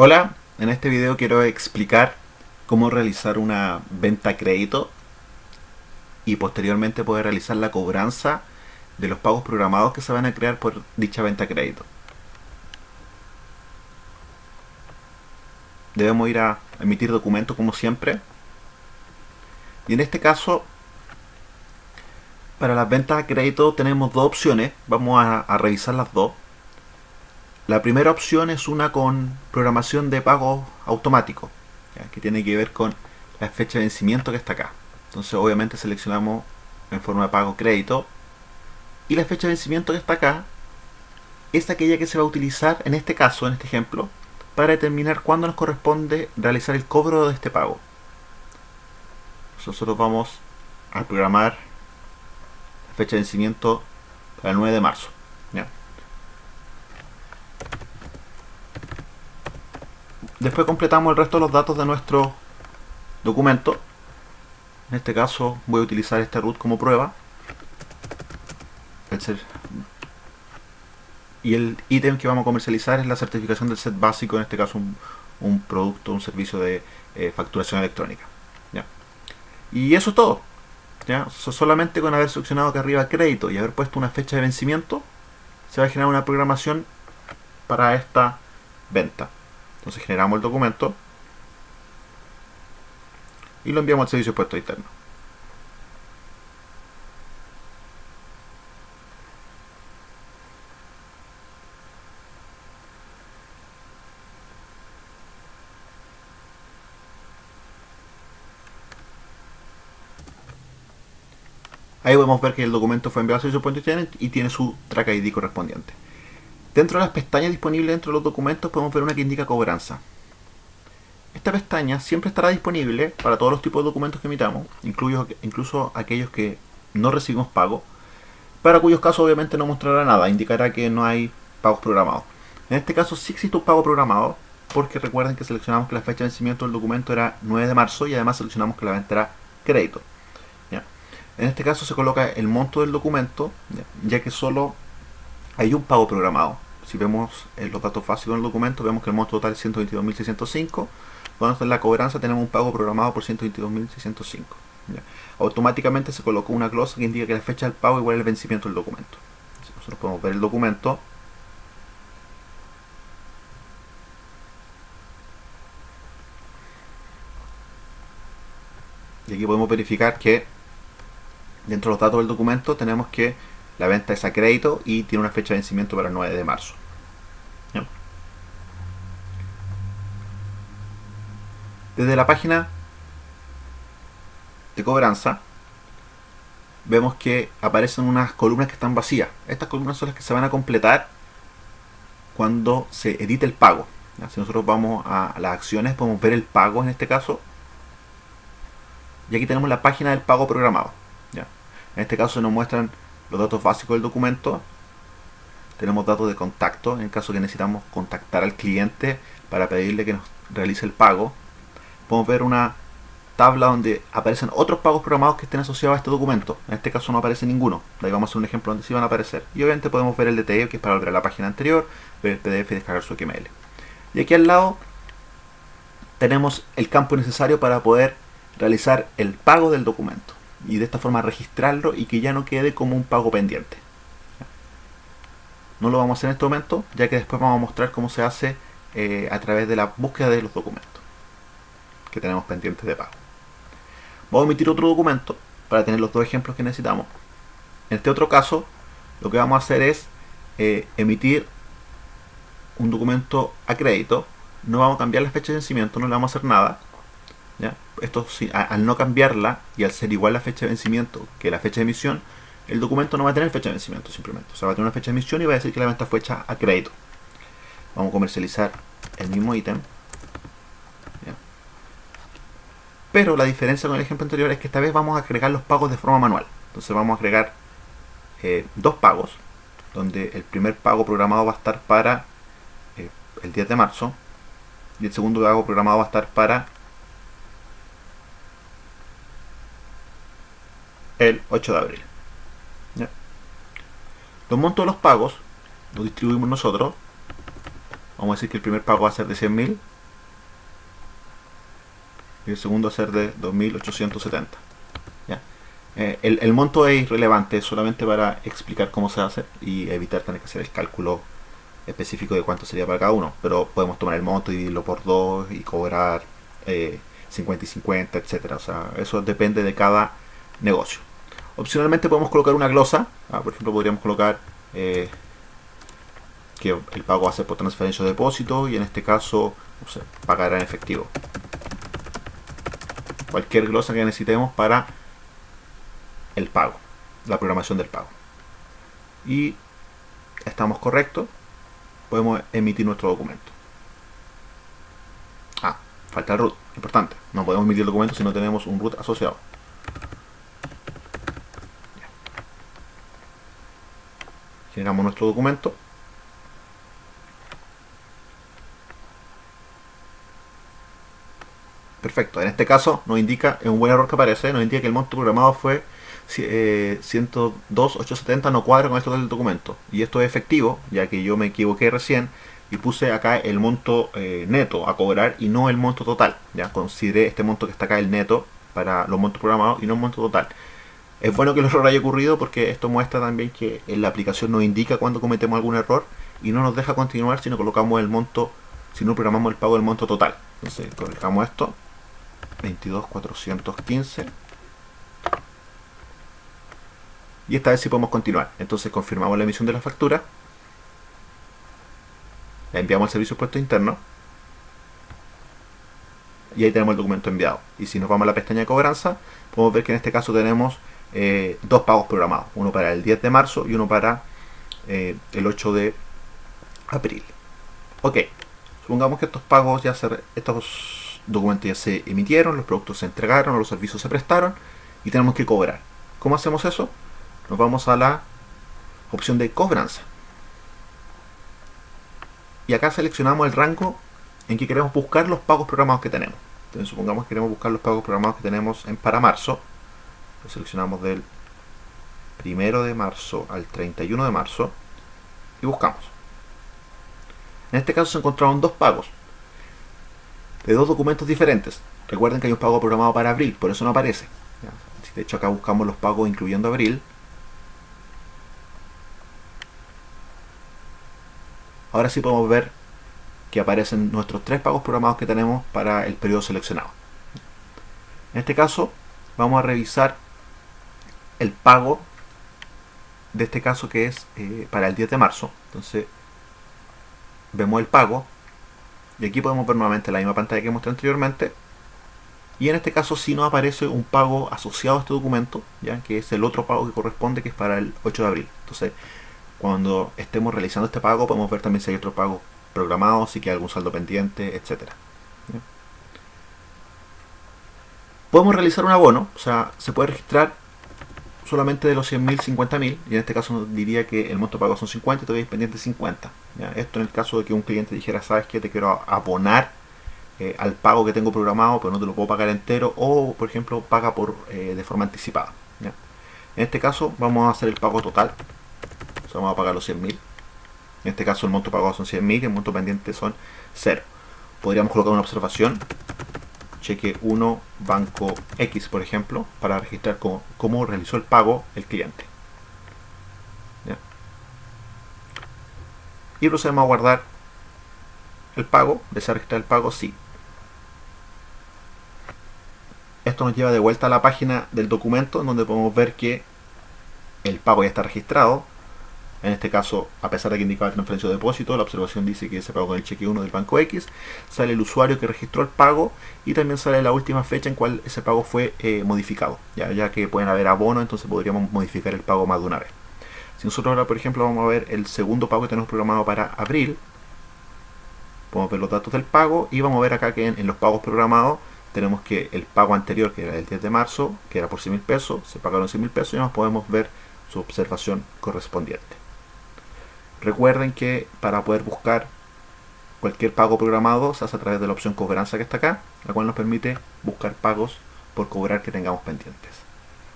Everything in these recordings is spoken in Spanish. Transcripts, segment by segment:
Hola, en este video quiero explicar cómo realizar una venta a crédito y posteriormente poder realizar la cobranza de los pagos programados que se van a crear por dicha venta a crédito. Debemos ir a emitir documento como siempre. Y en este caso para las ventas a crédito tenemos dos opciones, vamos a, a revisar las dos la primera opción es una con programación de pago automático, que tiene que ver con la fecha de vencimiento que está acá. Entonces obviamente seleccionamos en forma de pago crédito y la fecha de vencimiento que está acá es aquella que se va a utilizar en este caso, en este ejemplo, para determinar cuándo nos corresponde realizar el cobro de este pago. Nosotros vamos a programar la fecha de vencimiento para el 9 de marzo. Después completamos el resto de los datos de nuestro documento. En este caso voy a utilizar este root como prueba. y el ítem que vamos a comercializar es la certificación del set básico, en este caso un, producto, un servicio de eh, facturación electrónica. Y eso es todo. ¿ya? solamente con haber seleccionado acá arriba crédito y haber puesto una fecha de vencimiento, se va a generar una programación para esta venta. Entonces generamos el documento y lo enviamos al servicio de puesto interno. Ahí podemos ver que el documento fue enviado al servicio de puesto interno y tiene su track ID correspondiente. Dentro de las pestañas disponibles dentro de los documentos podemos ver una que indica cobranza. Esta pestaña siempre estará disponible para todos los tipos de documentos que emitamos, incluso aquellos que no recibimos pago, para cuyos casos obviamente no mostrará nada, indicará que no hay pagos programados. En este caso sí existe un pago programado, porque recuerden que seleccionamos que la fecha de vencimiento del documento era 9 de marzo y además seleccionamos que la venta era crédito. En este caso se coloca el monto del documento, ya que solo hay un pago programado si vemos eh, los datos básicos del documento, vemos que el monto total es 122.605. Cuando en la cobranza tenemos un pago programado por 122.605. Automáticamente se colocó una glosa que indica que la fecha del pago igual al vencimiento del documento. nosotros podemos ver el documento. Y aquí podemos verificar que dentro de los datos del documento tenemos que la venta es a crédito y tiene una fecha de vencimiento para el 9 de marzo. Desde la página de cobranza vemos que aparecen unas columnas que están vacías. Estas columnas son las que se van a completar cuando se edite el pago. Si nosotros vamos a las acciones podemos ver el pago en este caso. Y aquí tenemos la página del pago programado. En este caso nos muestran los datos básicos del documento. Tenemos datos de contacto en caso que necesitamos contactar al cliente para pedirle que nos realice el pago. Podemos ver una tabla donde aparecen otros pagos programados que estén asociados a este documento. En este caso no aparece ninguno. Ahí vamos a hacer un ejemplo donde sí van a aparecer. Y obviamente podemos ver el DTE, que es para volver a la página anterior, ver el PDF y descargar su XML. Y aquí al lado tenemos el campo necesario para poder realizar el pago del documento y de esta forma registrarlo y que ya no quede como un pago pendiente. No lo vamos a hacer en este momento, ya que después vamos a mostrar cómo se hace eh, a través de la búsqueda de los documentos que tenemos pendientes de pago. Vamos a emitir otro documento para tener los dos ejemplos que necesitamos. En este otro caso, lo que vamos a hacer es eh, emitir un documento a crédito. No vamos a cambiar la fecha de vencimiento, no le vamos a hacer nada esto al no cambiarla y al ser igual la fecha de vencimiento que la fecha de emisión, el documento no va a tener fecha de vencimiento simplemente. O sea, va a tener una fecha de emisión y va a decir que la venta fue hecha a crédito. Vamos a comercializar el mismo ítem. Pero la diferencia con el ejemplo anterior es que esta vez vamos a agregar los pagos de forma manual. Entonces vamos a agregar eh, dos pagos, donde el primer pago programado va a estar para eh, el 10 de marzo y el segundo pago programado va a estar para el 8 de abril. Los montos de los pagos los distribuimos nosotros vamos a decir que el primer pago va a ser de 100.000 y el segundo va a ser de 2.870. ¿ya? Eh, el, el, monto es irrelevante, solamente para explicar cómo se hace y evitar tener que hacer el cálculo específico de cuánto sería para cada uno. Pero podemos tomar el monto y dividirlo por dos y cobrar eh, 50 y 50, etcétera. O sea, eso depende de cada negocio. Opcionalmente podemos colocar una glosa. Ah, por ejemplo, podríamos colocar eh, que el pago va a ser por transferencia o depósito y en este caso no pagará en efectivo. Cualquier glosa que necesitemos para el pago, la programación del pago. Y estamos correctos, podemos emitir nuestro documento. Ah, falta el root, importante. No podemos emitir el documento si no tenemos un root asociado. Generamos nuestro documento. Perfecto, en este caso nos indica, es un buen error que aparece, nos indica que el monto programado fue eh, 102.870 no cuadra con esto del documento. Y esto es efectivo, ya que yo me equivoqué recién y puse acá el monto eh, neto a cobrar y no el monto total. Ya consideré este monto que está acá el neto para los montos programados y no el monto total. Es bueno que el error haya ocurrido porque esto muestra también que en la aplicación nos indica cuando cometemos algún error y no nos deja continuar si no colocamos el monto, si no programamos el pago del monto total. Entonces colocamos esto, 22.415 y esta vez sí podemos continuar. Entonces confirmamos la emisión de la factura, la enviamos al servicio puesto interno y ahí tenemos el documento enviado. Y si nos vamos a la pestaña de cobranza, podemos ver que en este caso tenemos eh, dos pagos programados, uno para el 10 de marzo y uno para eh, el 8 de abril. Ok, supongamos que estos pagos ya se, estos documentos ya se emitieron, los productos se entregaron, los servicios se prestaron y tenemos que cobrar. ¿Cómo hacemos eso? Nos vamos a la opción de cobranza. Y acá seleccionamos el rango en que queremos buscar los pagos programados que tenemos. Entonces supongamos que queremos buscar los pagos programados que tenemos en para marzo lo seleccionamos del primero de marzo al 31 de marzo y buscamos. En este caso se encontraron dos pagos de dos documentos diferentes. Recuerden que hay un pago programado para abril, por eso no aparece. De hecho acá buscamos los pagos incluyendo abril. Ahora sí podemos ver que aparecen nuestros tres pagos programados que tenemos para el periodo seleccionado. En este caso vamos a revisar el pago de este caso que es eh, para el 10 de marzo. Entonces, vemos el pago. Y aquí podemos ver nuevamente la misma pantalla que mostré anteriormente. Y en este caso sí nos aparece un pago asociado a este documento, ya que es el otro pago que corresponde, que es para el 8 de abril. Entonces, cuando estemos realizando este pago, podemos ver también si hay otro pago programado, si hay algún saldo pendiente, etcétera. Podemos realizar un abono, o sea, se puede registrar solamente de los 100.000, 50.000, y en este caso diría que el monto pago son 50 y todavía pendiente 50. Esto en el caso de que un cliente dijera, sabes que te quiero abonar eh, al pago que tengo programado, pero no te lo puedo pagar entero, o por ejemplo paga por eh, de forma anticipada. En este caso vamos a hacer el pago total, vamos a pagar los 100.000. En este caso el monto pagado son 100.000 y el monto pendiente son 0. Podríamos colocar una observación cheque 1 banco X, por ejemplo, para registrar cómo, realizó el pago el cliente. Y procedemos a guardar el pago. ¿Desea registrar el pago? Sí. Esto nos lleva de vuelta a la página del documento, en donde podemos ver que el pago ya está registrado en este caso, a pesar de que indicaba transferencia o depósito, la observación dice que se pagó con el cheque 1 del banco X, sale el usuario que registró el pago y también sale la última fecha en cual ese pago fue eh, modificado, ya, que pueden haber abonos, entonces podríamos modificar el pago más de una vez. Si nosotros ahora, por ejemplo, vamos a ver el segundo pago que tenemos programado para abril, podemos ver los datos del pago y vamos a ver acá que en, los pagos programados tenemos que el pago anterior, que era el 10 de marzo, que era por 100 mil pesos, se pagaron 100 mil pesos y nos podemos ver su observación correspondiente. Recuerden que para poder buscar cualquier pago programado se hace a través de la opción cobranza que está acá, la cual nos permite buscar pagos por cobrar que tengamos pendientes.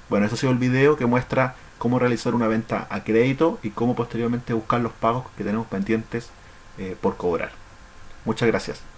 Bueno, ese ha sido el video que muestra cómo realizar una venta a crédito y cómo posteriormente buscar los pagos que tenemos pendientes eh, por cobrar. Muchas gracias.